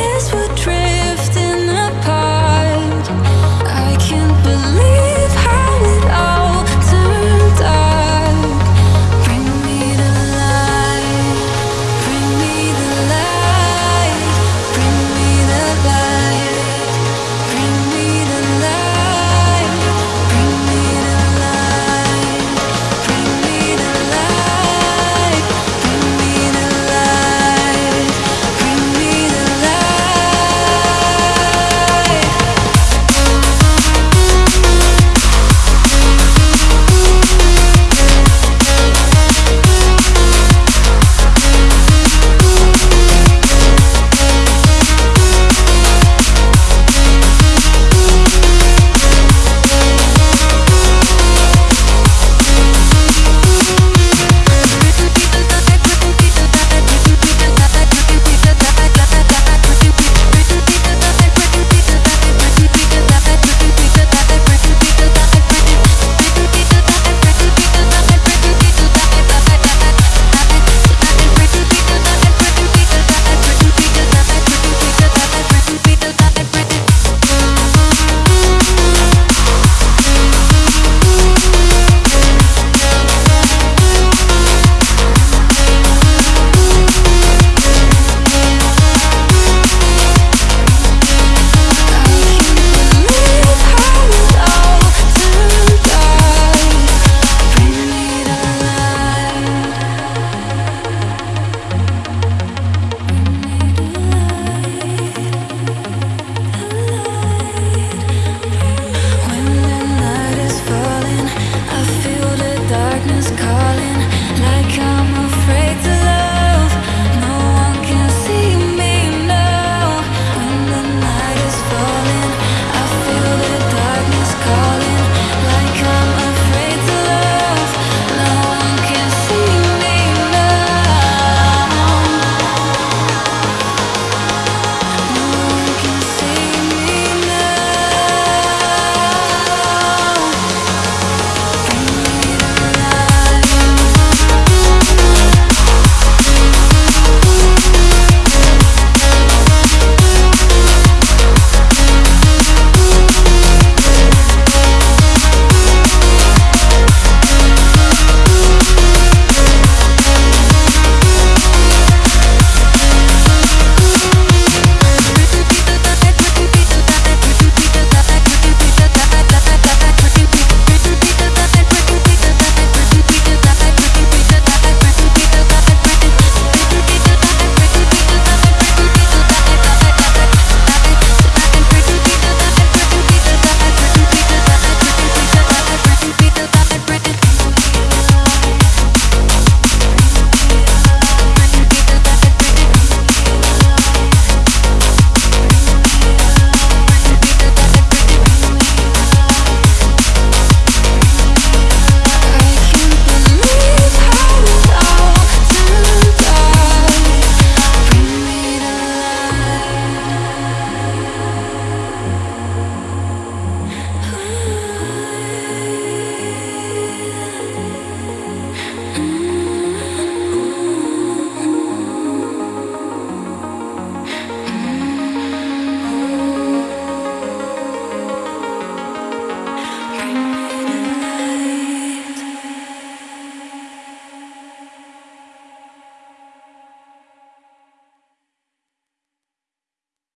is